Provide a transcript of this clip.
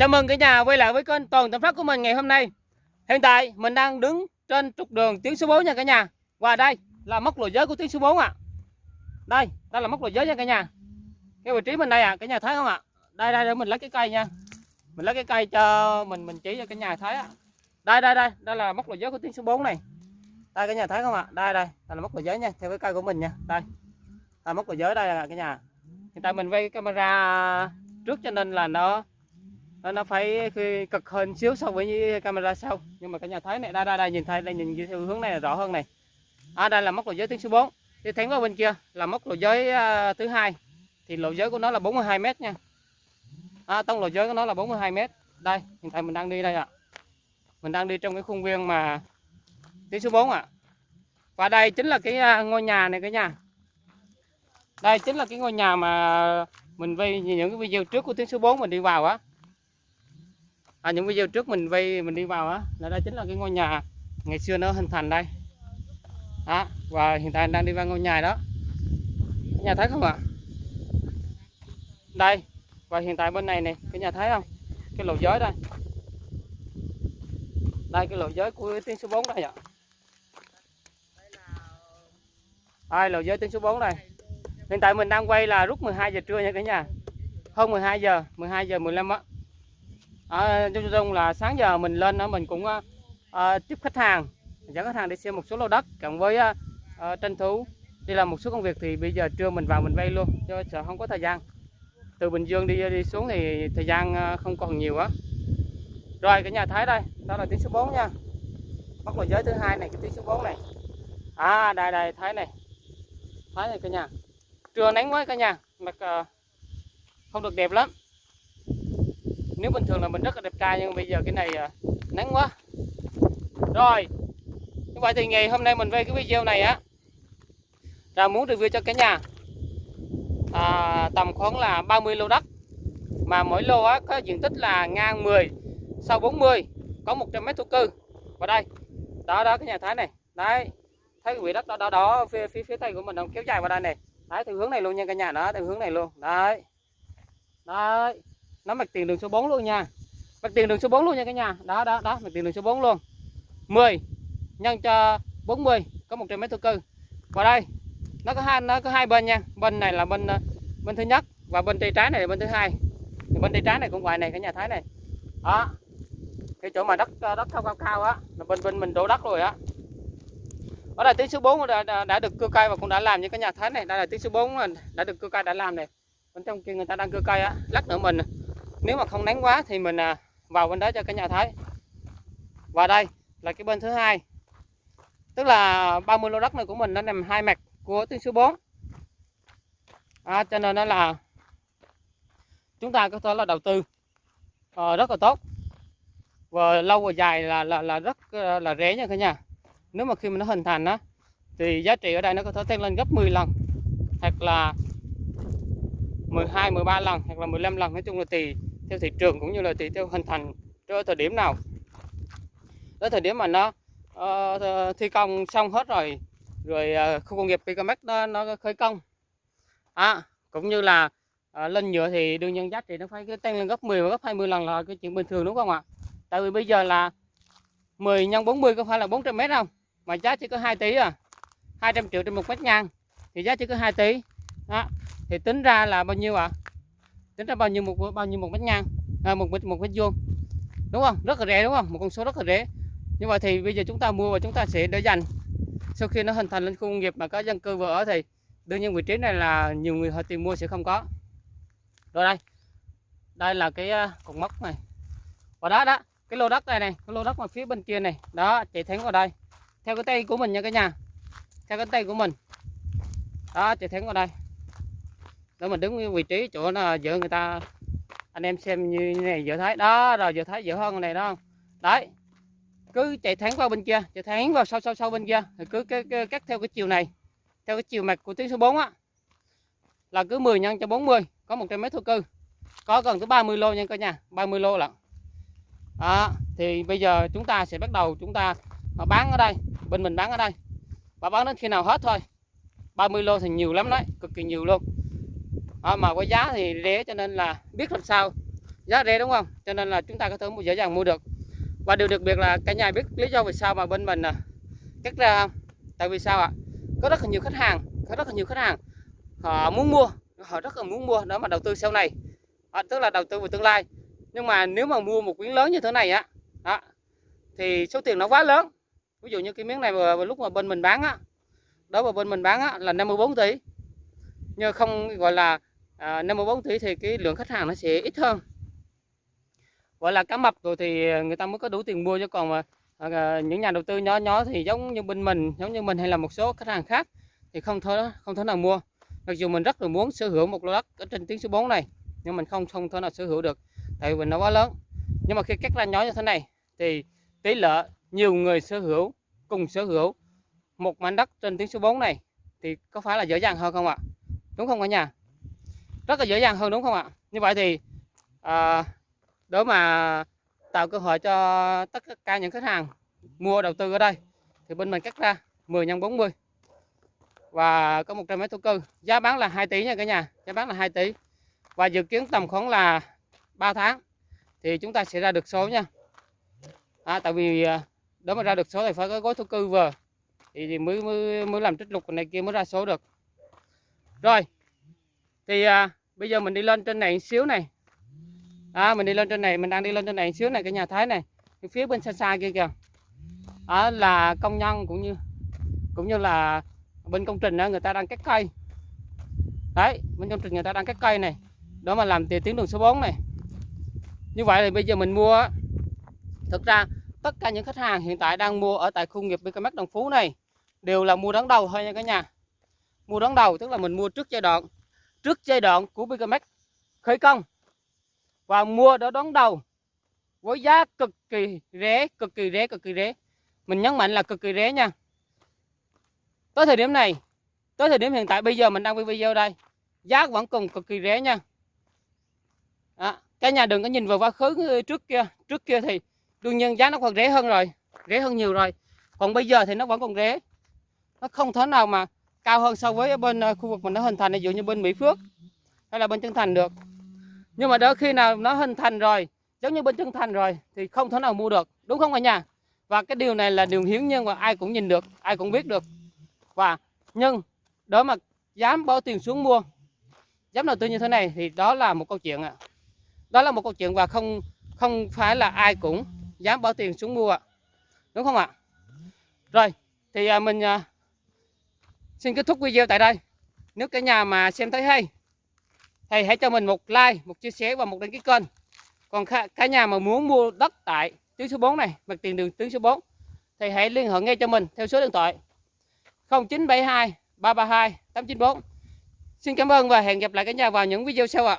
Chào mừng cả nhà quay lại với kênh Toàn tâm Phát của mình ngày hôm nay. Hiện tại mình đang đứng trên trục đường tuyến số 4 nha cả nhà. Và đây là mốc lộ giới của tuyến số 4 ạ. À. Đây, đây là mốc lộ giới nha cả nhà. Cái vị trí mình đây à, cả nhà thấy không ạ? Đây đây để mình lấy cái cây nha. Mình lấy cái cây cho mình mình chỉ cho cả nhà thấy ạ. Đây đây đây, đây là mốc lộ giới của tuyến số 4 này. Đây cả nhà thấy không ạ? Đây đây, đây là mốc lộ giới nha, theo cái cây của mình nha. Đây. Đây mốc lộ giới đây là cả nhà. Hiện tại mình quay cái camera trước cho nên là nó nó phải cực hơn xíu so với camera sau. Nhưng mà cả nhà thấy này đây đây, đây nhìn thấy đây nhìn theo hướng này là rõ hơn này. À, đây là mốc lộ giới tuyến số 4 đi thẳng qua bên kia là mốc lộ giới à, thứ hai. Thì lộ giới của nó là 42 mét nha. À, tổng lộ giới của nó là 42 mét. Đây hiện tại mình đang đi đây ạ. À. mình đang đi trong cái khuôn viên mà tuyến số 4 ạ. À. và đây chính là cái à, ngôi nhà này cả nhà. Đây chính là cái ngôi nhà mà mình vay những cái video trước của tuyến số 4 mình đi vào á à, những video trước mình vay mình đi vào á là đây chính là cái ngôi nhà ngày xưa nó hình thành đây. Đó và hiện tại đang đi vào ngôi nhà đó. Nhà thấy không ạ? Đây và hiện tại bên này này cái nhà thấy không? Cái lộ giới đây. Đây cái lộ giới của tuyến số 4 đây ạ. Ai lộ giới tuyến số 4 đây. Hiện tại mình đang quay là lúc 12 giờ trưa nha cả nhà. Hơn 12 giờ 12 giờ 15 á à, chung chung là sáng giờ mình lên đó mình cũng à, à, tiếp khách hàng dẫn khách hàng đi xem một số lô đất cộng với à, à, tranh thủ đi làm một số công việc thì bây giờ trưa mình vào mình vay luôn cho sợ không có thời gian. Từ Bình Dương đi đi xuống thì thời gian à, không còn nhiều á. Rồi cái nhà thấy đây đó là tiếng số 4 nha. Bắt vào giới thứ hai này cái tiếng số 4 này. À đây đây thấy này. Thấy này cả nhà. Trưa nắng quá cả nhà mặt uh, không được đẹp lắm nếu bình thường là mình rất là đẹp trai nhưng bây giờ cái này à, nắng quá. Rồi như vậy thì ngày hôm nay mình về cái video này á. Là muốn review cho cả nhà. À, tầm khoảng là 30 lô đất. Mà mỗi lô á, có diện tích là ngang 10 sau 40 có 100 mét thổ cư. Và đây đó đó cái nhà thái này. Đấy thấy cái vị đất đó đó, đó phía, phía phía tây của mình nó kéo dài vào đây này. Đấy theo hướng này luôn nha cả nhà đó theo hướng này luôn. Đấy. Đấy nó mặt tiền đường số 4 luôn nha. Mặt tiền đường số 4 luôn nha cả nhà. Đó đó đó mặt tiền đường số 4 luôn. 10 nhân cho 40 có 100 mét thổ cư. Và đây nó có hai nó có hai bên nha. Bên này là bên ờ, bên thứ nhất và bên tay trái này là bên thứ hai. Thì bên tay trái này cũng vậy này cả nhà thấy này. Đó. Cái chỗ mà đất ờ, đất cao cao cao á là bên bên mình đổ đất rồi á. Ở đây tiếng số 4 đã, đã, đã được cưa cây và cũng đã làm như cái nhà thấy này. Đây là tiếng số 4 đã được cưa cây đã làm này. Bên trong kia người ta đang cưa cây á lắc nữa mình nếu mà không nắng quá thì mình à, vào bên đó cho cả nhà thấy và đây là cái bên thứ hai. Tức là 30 lô đất này của mình nó nằm hai mặt của tuyến số 4 à, cho nên nó là chúng ta có thể là đầu tư uh, rất là tốt. Và lâu và dài là là là rất ờ, là rẻ nha cả nhà. Nếu mà khi mà nó hình thành á thì giá trị ở đây nó có thể tăng lên gấp 10 lần hoặc là 12 13 lần hoặc là 15 lần. Nói chung là tùy theo thị trường cũng như là tùy theo hình thành cho thời điểm nào tới thời điểm mà nó uh, thi công xong hết rồi rồi uh, khu công nghiệp Picamex nó, nó khởi công à, cũng như là uh, lên nhựa thì đương nhiên giá trị nó phải tăng lên gấp 10 và gấp 20 lần là cái chuyện bình thường đúng không ạ tại vì bây giờ là 10 nhân 40 có phải là 400 mét không mà giá chỉ có 2 tỷ à 200 triệu trên một mét ngang thì giá chỉ có 2 tỷ đó. thì tính ra là bao nhiêu ạ à? Tính ra bao nhiêu một bao nhiêu một mét ngang à, một mét một mét vuông. Đúng không? Rất là rẻ đúng không? Một con số rất là rẻ. Như vậy thì bây giờ chúng ta mua và chúng ta sẽ để dành. Sau khi nó hình thành lên khu công nghiệp mà có dân cư vừa ở thì đương nhiên vị trí này là nhiều người họ tìm mua sẽ không có. Rồi đây. Đây là cái à, cột mốc này. Và đó đó cái lô đất này này cái lô đất mà phía bên kia này. Đó chạy thẳng vào đây. Theo cái tay của mình nha cả nhà. Theo cái tay của mình. Đó chạy thẳng vào đây đó mình đứng vị trí chỗ là giữa người ta. Anh em xem như này giờ thấy đó rồi giờ thấy giữa hơn này đó. Đấy. Cứ chạy thẳng vào bên kia chạy thẳng vào sau sau sau bên kia. Thì cứ cái, cái, cắt theo cái chiều này theo cái chiều mạch của tuyến số 4 á. Là cứ 10 nhân cho 40 có 100 mét thổ cư. Có gần tới 30 lô nha cả nhà 30 lô lận. Đó, thì bây giờ chúng ta sẽ bắt đầu chúng ta bán ở đây bên mình bán ở đây. Và bán đến khi nào hết thôi. 30 lô thì nhiều lắm đấy cực kỳ nhiều luôn à, mà có giá thì rẻ cho nên là biết làm sao. Giá rẻ đúng không? Cho nên là chúng ta có thể mua dễ dàng mua được. Và điều đặc biệt là cả nhà biết lý do vì sao mà bên mình à, cắt ra không? Tại vì sao ạ? Có rất là nhiều khách hàng có rất là nhiều khách hàng họ muốn mua họ rất là muốn mua đó mà đầu tư sau này. À, tức là đầu tư vào tương lai. Nhưng mà nếu mà mua một miếng lớn như thế này á đó, thì số tiền nó quá lớn. Ví dụ như cái miếng này mà, lúc mà bên mình bán á đó mà bên mình bán á, là 54 tỷ. Nhưng không gọi là à, 54 tỷ thì cái lượng khách hàng nó sẽ ít hơn. Gọi là cá mập rồi thì người ta mới có đủ tiền mua chứ còn mà à, à, những nhà đầu tư nhỏ nhỏ thì giống như bên mình giống như mình hay là một số khách hàng khác thì không thể không thể nào mua. Mặc dù mình rất là muốn sở hữu một lô đất ở trên tiếng số 4 này nhưng mình không không thể nào sở hữu được tại vì nó quá lớn. Nhưng mà khi cắt ra nhỏ như thế này thì tỷ lệ nhiều người sở hữu cùng sở hữu một mảnh đất trên tiếng số 4 này thì có phải là dễ dàng hơn không ạ? Đúng không cả nhà? Rất là dễ dàng hơn đúng không ạ? Như vậy thì à, để mà tạo cơ hội cho tất cả những khách hàng mua đầu tư ở đây thì bên mình cắt ra 10 x 40 và có 100 mét thổ cư. Giá bán là 2 tỷ nha cả nhà giá bán là 2 tỷ. Và dự kiến tầm khoảng là 3 tháng thì chúng ta sẽ ra được số nha. À, tại vì à, để mà ra được số thì phải có gói thổ cư vừa. Thì, thì mới, mới mới làm trích lục này kia mới ra số được. Rồi thì à, bây giờ mình đi lên trên này một xíu này. À, mình đi lên trên này mình đang đi lên trên này một xíu này cái nhà thái này. Phía bên xa xa kia kìa. À, là công nhân cũng như cũng như là bên công trình đó, người ta đang cắt cây. Đấy bên công trình người ta đang cắt cây này. Đó mà làm tiền tuyến đường số 4 này. Như vậy thì bây giờ mình mua thực ra tất cả những khách hàng hiện tại đang mua ở tại khu nghiệp BKMX Đồng Phú này đều là mua đón đầu thôi nha cả nhà. Mua đón đầu tức là mình mua trước giai đoạn trước giai đoạn của BKMX khởi công và mua đó đón đầu với giá cực kỳ rẻ cực kỳ rẻ cực kỳ rẻ. Mình nhấn mạnh là cực kỳ rẻ nha. Tới thời điểm này tới thời điểm hiện tại bây giờ mình đang quay video đây giá vẫn còn cực kỳ rẻ nha. À, cả nhà đừng có nhìn vào quá khứ trước kia trước kia thì đương nhiên giá nó còn rẻ hơn rồi rẻ hơn nhiều rồi. Còn bây giờ thì nó vẫn còn rẻ. Nó không thể nào mà cao hơn so với bên ờ, khu vực mình nó hình thành, ví dụ như bên Mỹ Phước. Hay là bên Trân Thành được. Nhưng mà đỡ khi nào nó hình thành rồi, giống như bên Trân Thành rồi, thì không thể nào mua được, đúng không cả nhà? Và cái điều này là điều hiếm nhiên và ai cũng nhìn được, ai cũng biết được. Và, nhưng, đó mà dám bỏ tiền xuống mua, dám đầu tư như thế này thì đó là một câu chuyện ạ. À. đó là một câu chuyện và không không phải là ai cũng dám bỏ tiền xuống mua ạ. Đúng không ạ? Rồi, thì à, mình à, xin kết thúc video tại đây. Nếu cả nhà mà xem thấy hay thì hãy cho mình một like, một chia sẻ và một đăng ký kênh. Còn cả nhà mà muốn mua đất tại tuyến số 4 này, mặt tiền đường tuyến số 4 thì hãy liên hệ ngay cho mình theo số điện thoại 0972 332 894 Xin cảm ơn và hẹn gặp lại cả nhà vào những video sau ạ.